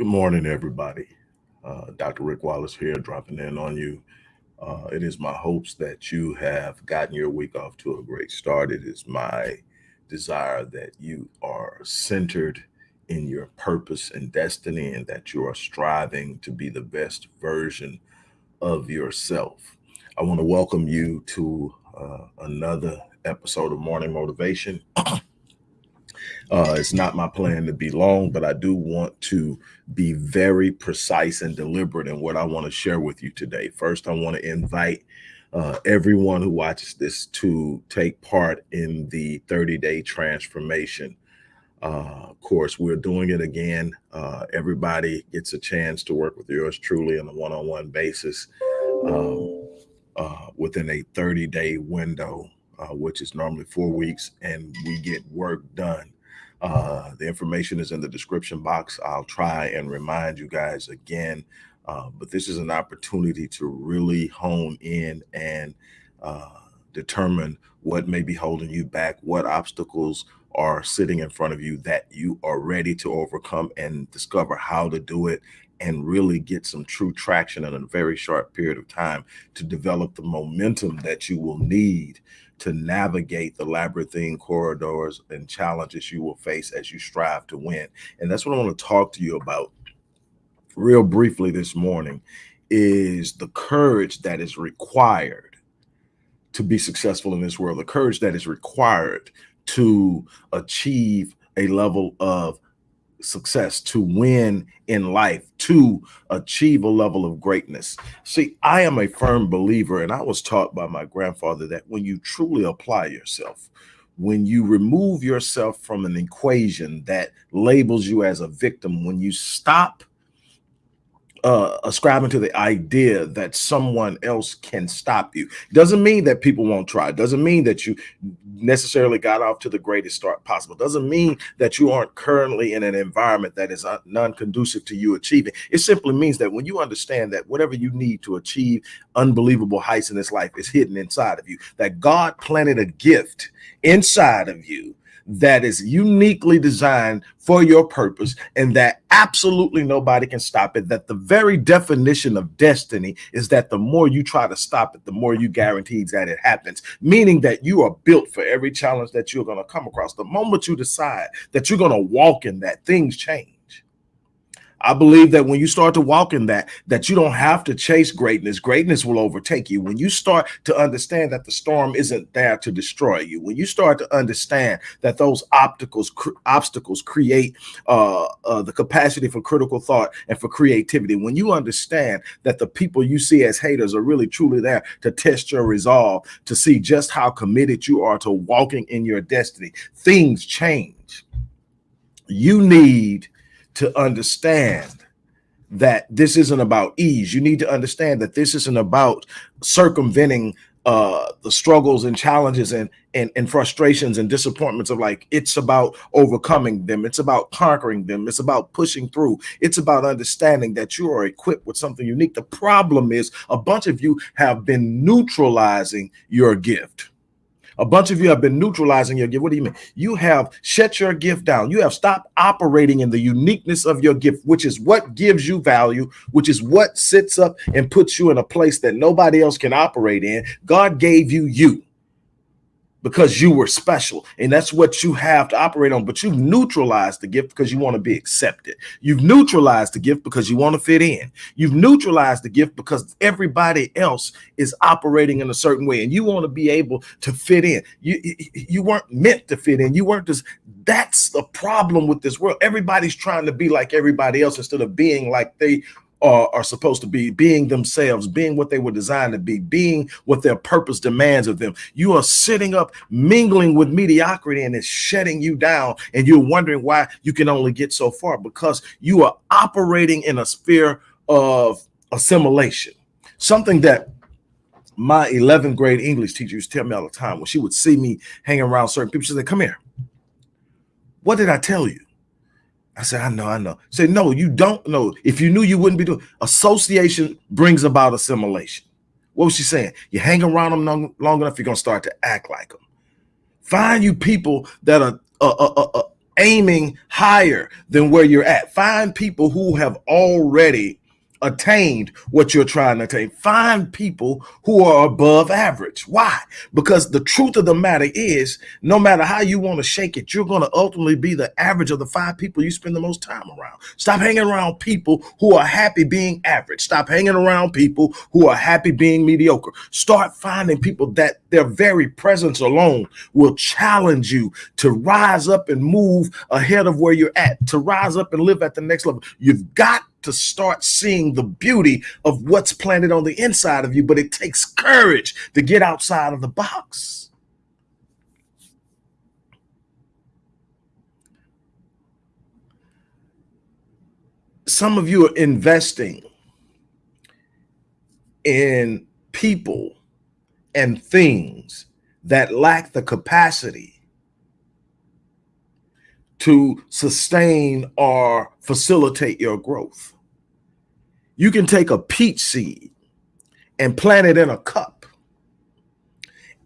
Good morning, everybody. Uh, Dr. Rick Wallace here, dropping in on you. Uh, it is my hopes that you have gotten your week off to a great start. It is my desire that you are centered in your purpose and destiny and that you are striving to be the best version of yourself. I want to welcome you to uh, another episode of Morning Motivation. Uh, it's not my plan to be long, but I do want to be very precise and deliberate in what I want to share with you today. First, I want to invite uh, everyone who watches this to take part in the 30 day transformation uh, course. We're doing it again. Uh, everybody gets a chance to work with yours truly on a one on one basis um, uh, within a 30 day window, uh, which is normally four weeks, and we get work done. Uh, the information is in the description box. I'll try and remind you guys again, uh, but this is an opportunity to really hone in and uh, determine what may be holding you back, what obstacles are sitting in front of you that you are ready to overcome and discover how to do it and really get some true traction in a very short period of time to develop the momentum that you will need to navigate the labyrinthine corridors and challenges you will face as you strive to win. And that's what I want to talk to you about real briefly this morning is the courage that is required to be successful in this world, the courage that is required to achieve a level of success, to win in life, to achieve a level of greatness. See, I am a firm believer, and I was taught by my grandfather that when you truly apply yourself, when you remove yourself from an equation that labels you as a victim, when you stop uh, ascribing to the idea that someone else can stop you. Doesn't mean that people won't try. Doesn't mean that you necessarily got off to the greatest start possible. Doesn't mean that you aren't currently in an environment that is non-conducive to you achieving. It simply means that when you understand that whatever you need to achieve unbelievable heights in this life is hidden inside of you, that God planted a gift inside of you that is uniquely designed for your purpose and that absolutely nobody can stop it. That the very definition of destiny is that the more you try to stop it, the more you guarantee that it happens, meaning that you are built for every challenge that you're going to come across. The moment you decide that you're going to walk in that, things change. I believe that when you start to walk in that, that you don't have to chase greatness. Greatness will overtake you. When you start to understand that the storm isn't there to destroy you, when you start to understand that those obstacles cr obstacles create uh, uh, the capacity for critical thought and for creativity, when you understand that the people you see as haters are really truly there to test your resolve, to see just how committed you are to walking in your destiny, things change. You need to understand that this isn't about ease. You need to understand that this isn't about circumventing uh the struggles and challenges and, and and frustrations and disappointments of like it's about overcoming them. It's about conquering them. It's about pushing through. It's about understanding that you are equipped with something unique. The problem is a bunch of you have been neutralizing your gift a bunch of you have been neutralizing your gift. What do you mean? You have shut your gift down. You have stopped operating in the uniqueness of your gift, which is what gives you value, which is what sits up and puts you in a place that nobody else can operate in. God gave you you because you were special and that's what you have to operate on. But you've neutralized the gift because you want to be accepted. You've neutralized the gift because you want to fit in. You've neutralized the gift because everybody else is operating in a certain way and you want to be able to fit in. You you weren't meant to fit in. You weren't just that's the problem with this world. Everybody's trying to be like everybody else instead of being like they are, are supposed to be being themselves, being what they were designed to be, being what their purpose demands of them. You are sitting up mingling with mediocrity and it's shutting you down. And you're wondering why you can only get so far because you are operating in a sphere of assimilation, something that my 11th grade English teacher used to tell me all the time when she would see me hanging around certain people. She said, come here. What did I tell you? I said, I know, I know. Say, no, you don't know. If you knew, you wouldn't be doing. Association brings about assimilation. What was she saying? You hang around them long, long enough, you're gonna start to act like them. Find you people that are uh, uh, uh, uh aiming higher than where you're at. Find people who have already attained what you're trying to attain. Find people who are above average. Why? Because the truth of the matter is, no matter how you want to shake it, you're going to ultimately be the average of the five people you spend the most time around. Stop hanging around people who are happy being average. Stop hanging around people who are happy being mediocre. Start finding people that their very presence alone will challenge you to rise up and move ahead of where you're at, to rise up and live at the next level. You've got to start seeing the beauty of what's planted on the inside of you, but it takes courage to get outside of the box. Some of you are investing in people and things that lack the capacity to sustain or facilitate your growth. You can take a peach seed and plant it in a cup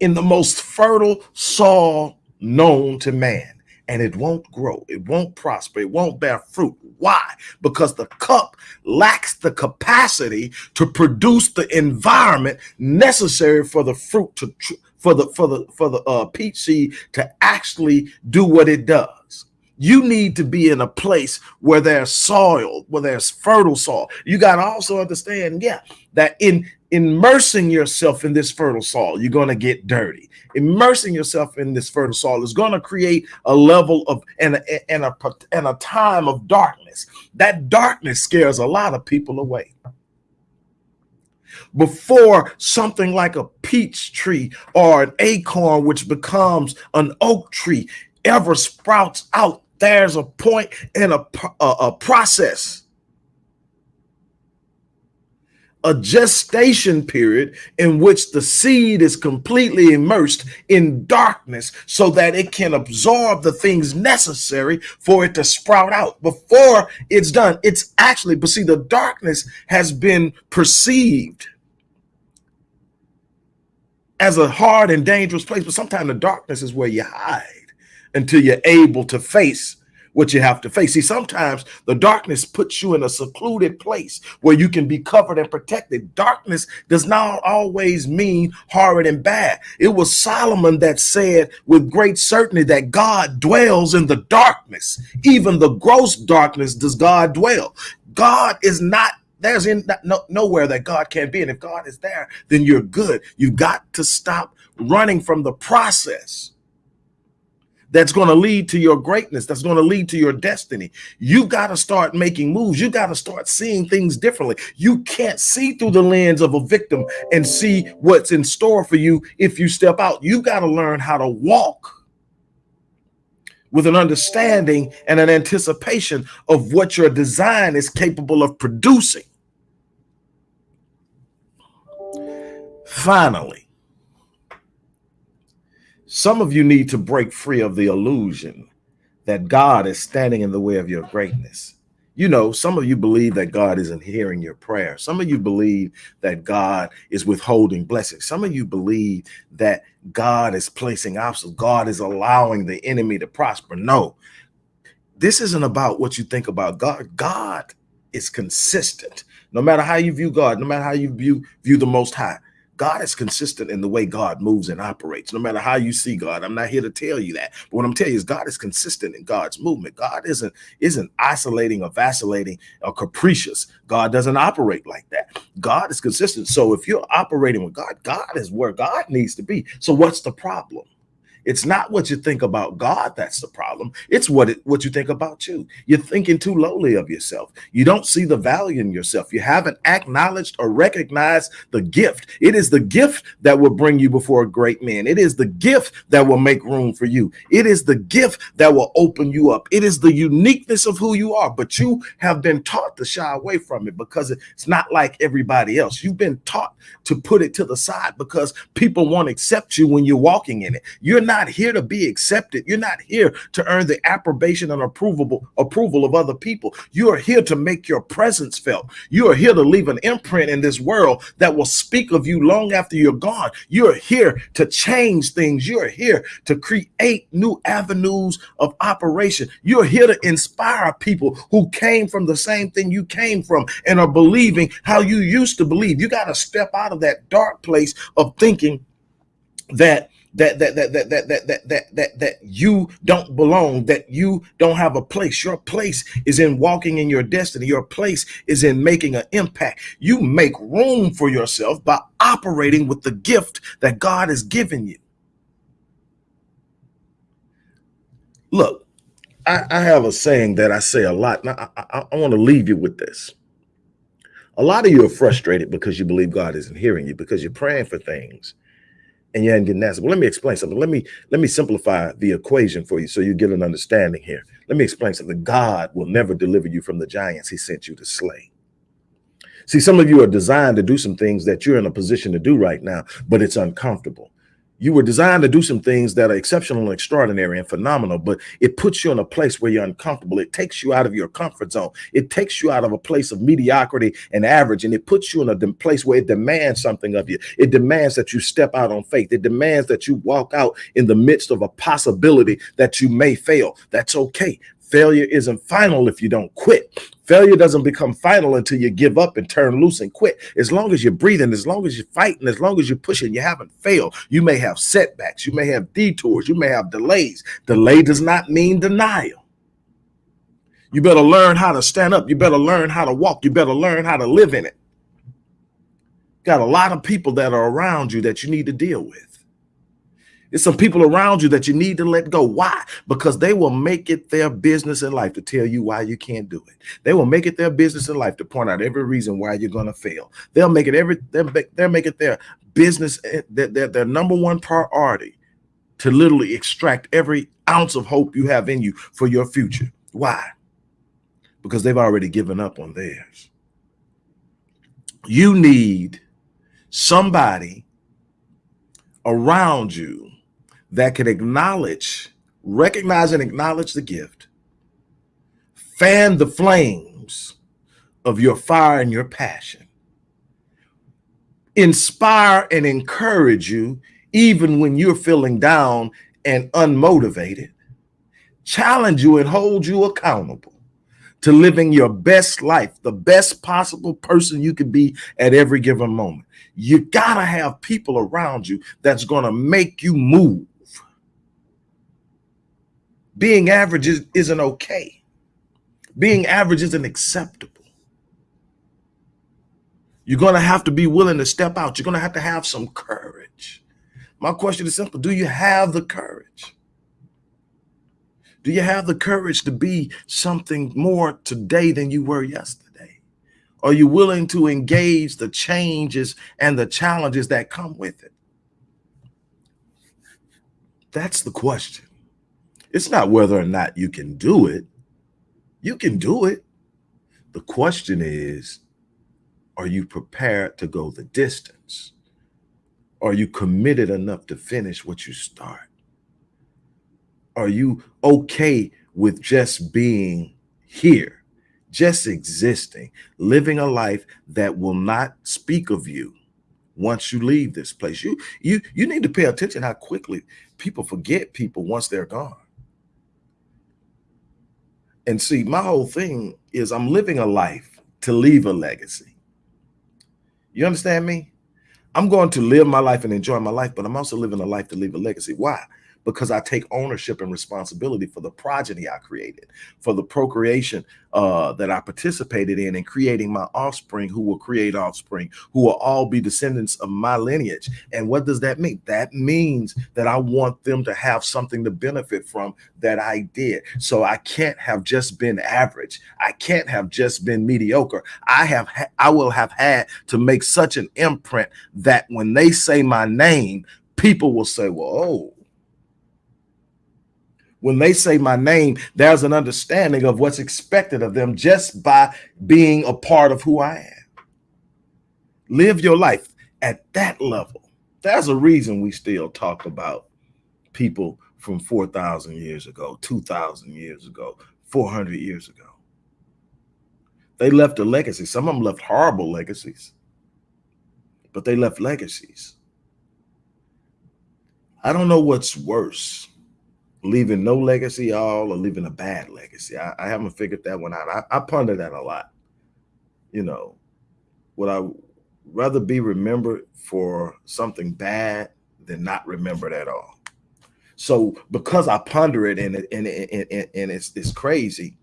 in the most fertile soil known to man and it won't grow. It won't prosper. It won't bear fruit. Why? Because the cup lacks the capacity to produce the environment necessary for the fruit to for the for the for the uh, peach seed to actually do what it does. You need to be in a place where there's soil, where there's fertile soil. You got to also understand, yeah, that in immersing yourself in this fertile soil, you're going to get dirty. Immersing yourself in this fertile soil is going to create a level of and a, and a and a time of darkness. That darkness scares a lot of people away. Before something like a peach tree or an acorn, which becomes an oak tree, ever sprouts out, there's a point and a, a, a process a gestation period in which the seed is completely immersed in darkness so that it can absorb the things necessary for it to sprout out before it's done. It's actually, but see, the darkness has been perceived as a hard and dangerous place, but sometimes the darkness is where you hide until you're able to face what you have to face. See, sometimes the darkness puts you in a secluded place where you can be covered and protected. Darkness does not always mean horrid and bad. It was Solomon that said with great certainty that God dwells in the darkness. Even the gross darkness does God dwell. God is not there's in no, nowhere that God can't be. And if God is there, then you're good. You've got to stop running from the process that's going to lead to your greatness, that's going to lead to your destiny. You got to start making moves. You got to start seeing things differently. You can't see through the lens of a victim and see what's in store for you if you step out. You got to learn how to walk with an understanding and an anticipation of what your design is capable of producing. Finally, some of you need to break free of the illusion that God is standing in the way of your greatness. You know, some of you believe that God isn't hearing your prayer. Some of you believe that God is withholding blessings. Some of you believe that God is placing obstacles. God is allowing the enemy to prosper. No, this isn't about what you think about God. God is consistent. No matter how you view God, no matter how you view, view the Most High, God is consistent in the way God moves and operates, no matter how you see God. I'm not here to tell you that. But what I'm telling you is God is consistent in God's movement. God isn't isn't isolating or vacillating or capricious. God doesn't operate like that. God is consistent. So if you're operating with God, God is where God needs to be. So what's the problem? It's not what you think about God that's the problem. It's what it, what you think about you. You're thinking too lowly of yourself. You don't see the value in yourself. You haven't acknowledged or recognized the gift. It is the gift that will bring you before a great man. It is the gift that will make room for you. It is the gift that will open you up. It is the uniqueness of who you are, but you have been taught to shy away from it because it's not like everybody else. You've been taught to put it to the side because people won't accept you when you're walking in it. You're not not here to be accepted. You're not here to earn the approbation and approvable approval of other people. You are here to make your presence felt. You are here to leave an imprint in this world that will speak of you long after you're gone. You're here to change things. You're here to create new avenues of operation. You're here to inspire people who came from the same thing you came from and are believing how you used to believe. You got to step out of that dark place of thinking that that that that that that that that that that you don't belong that you don't have a place. Your place is in walking in your destiny. Your place is in making an impact. You make room for yourself by operating with the gift that God has given you. Look I, I have a saying that I say a lot now I, I, I want to leave you with this. A lot of you are frustrated because you believe God isn't hearing you because you're praying for things and you getting answered. Well, let me explain something. Let me let me simplify the equation for you so you get an understanding here. Let me explain something. God will never deliver you from the giants he sent you to slay. See, some of you are designed to do some things that you're in a position to do right now, but it's uncomfortable. You were designed to do some things that are exceptional and extraordinary and phenomenal, but it puts you in a place where you're uncomfortable. It takes you out of your comfort zone. It takes you out of a place of mediocrity and average, and it puts you in a place where it demands something of you. It demands that you step out on faith. It demands that you walk out in the midst of a possibility that you may fail. That's okay. Failure isn't final if you don't quit. Failure doesn't become final until you give up and turn loose and quit. As long as you're breathing, as long as you're fighting, as long as you're pushing, you haven't failed. You may have setbacks, you may have detours, you may have delays. Delay does not mean denial. You better learn how to stand up. You better learn how to walk. You better learn how to live in it. Got a lot of people that are around you that you need to deal with. There's some people around you that you need to let go. Why? Because they will make it their business in life to tell you why you can't do it. They will make it their business in life to point out every reason why you're going to fail. They'll make it every, they'll make, they'll make it their business, eh, their, their, their number one priority to literally extract every ounce of hope you have in you for your future. Why? Because they've already given up on theirs. You need somebody around you that can acknowledge, recognize and acknowledge the gift, fan the flames of your fire and your passion, inspire and encourage you even when you're feeling down and unmotivated, challenge you and hold you accountable to living your best life, the best possible person you can be at every given moment. You gotta have people around you that's gonna make you move being average is, isn't okay. Being average isn't acceptable. You're going to have to be willing to step out. You're going to have to have some courage. My question is simple. Do you have the courage? Do you have the courage to be something more today than you were yesterday? Are you willing to engage the changes and the challenges that come with it? That's the question. It's not whether or not you can do it. You can do it. The question is, are you prepared to go the distance? Are you committed enough to finish what you start? Are you okay with just being here, just existing, living a life that will not speak of you once you leave this place? You, you, you need to pay attention how quickly people forget people once they're gone. And see, my whole thing is I'm living a life to leave a legacy. You understand me? I'm going to live my life and enjoy my life, but I'm also living a life to leave a legacy. Why? Because I take ownership and responsibility for the progeny I created, for the procreation uh, that I participated in and creating my offspring who will create offspring, who will all be descendants of my lineage. And what does that mean? That means that I want them to have something to benefit from that I did. So I can't have just been average. I can't have just been mediocre. I have, I will have had to make such an imprint that when they say my name, people will say, well, oh, when they say my name, there's an understanding of what's expected of them just by being a part of who I am. Live your life at that level. There's a reason we still talk about people from 4,000 years ago, 2,000 years ago, 400 years ago. They left a legacy. Some of them left horrible legacies, but they left legacies. I don't know what's worse, leaving no legacy at all or leaving a bad legacy. I, I haven't figured that one out. I, I ponder that a lot. You know, would I rather be remembered for something bad than not remembered at all? So because I ponder it and and, and, and, and it's, it's crazy,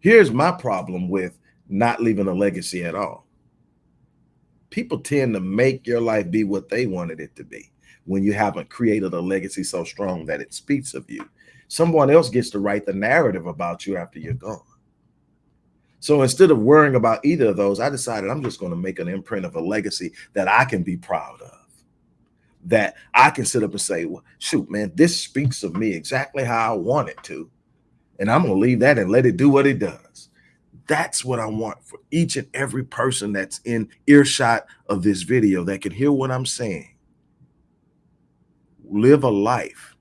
Here's my problem with not leaving a legacy at all. People tend to make your life be what they wanted it to be when you haven't created a legacy so strong that it speaks of you. Someone else gets to write the narrative about you after you're gone. So instead of worrying about either of those, I decided I'm just going to make an imprint of a legacy that I can be proud of. That I can sit up and say, well, shoot, man, this speaks of me exactly how I want it to and I'm going to leave that and let it do what it does. That's what I want for each and every person that's in earshot of this video that can hear what I'm saying. Live a life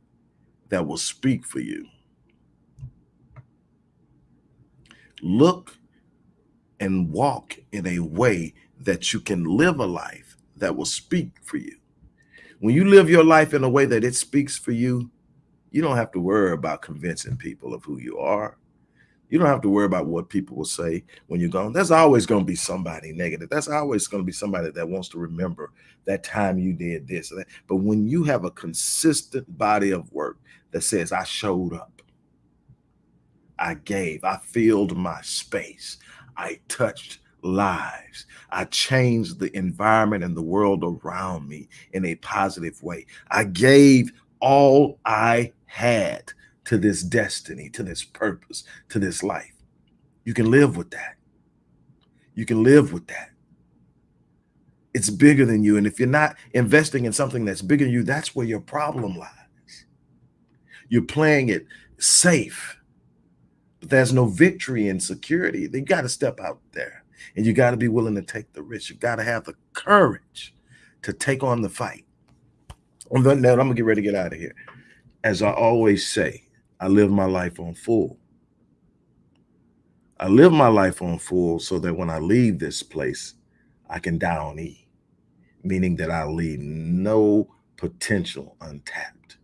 that will speak for you. Look and walk in a way that you can live a life that will speak for you. When you live your life in a way that it speaks for you, you don't have to worry about convincing people of who you are. You don't have to worry about what people will say when you're gone. There's always going to be somebody negative. That's always going to be somebody that wants to remember that time you did this. But when you have a consistent body of work that says, I showed up, I gave, I filled my space, I touched lives, I changed the environment and the world around me in a positive way. I gave all I had to this destiny, to this purpose, to this life. You can live with that. You can live with that. It's bigger than you. And if you're not investing in something that's bigger than you, that's where your problem lies. You're playing it safe, but there's no victory in security. You got to step out there and you got to be willing to take the risk. You got to have the courage to take on the fight. On that note, I'm gonna get ready to get out of here as I always say, I live my life on full. I live my life on full so that when I leave this place, I can die on E, meaning that I leave no potential untapped.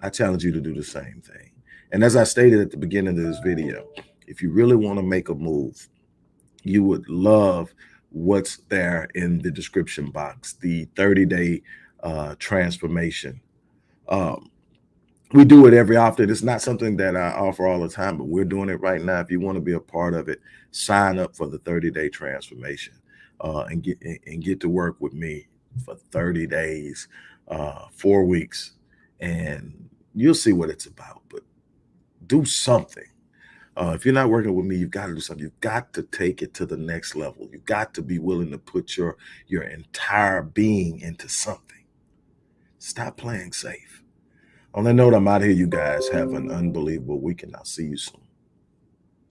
I challenge you to do the same thing. And as I stated at the beginning of this video, if you really want to make a move, you would love what's there in the description box, the 30 day uh, transformation. Um, we do it every often. It's not something that I offer all the time, but we're doing it right now. If you want to be a part of it, sign up for the 30 day transformation uh, and get and get to work with me for 30 days, uh, four weeks, and you'll see what it's about. But do something. Uh, if you're not working with me, you've got to do something. You've got to take it to the next level. You've got to be willing to put your your entire being into something. Stop playing safe. On that note, I'm out of here. You guys have an unbelievable weekend. I'll see you soon.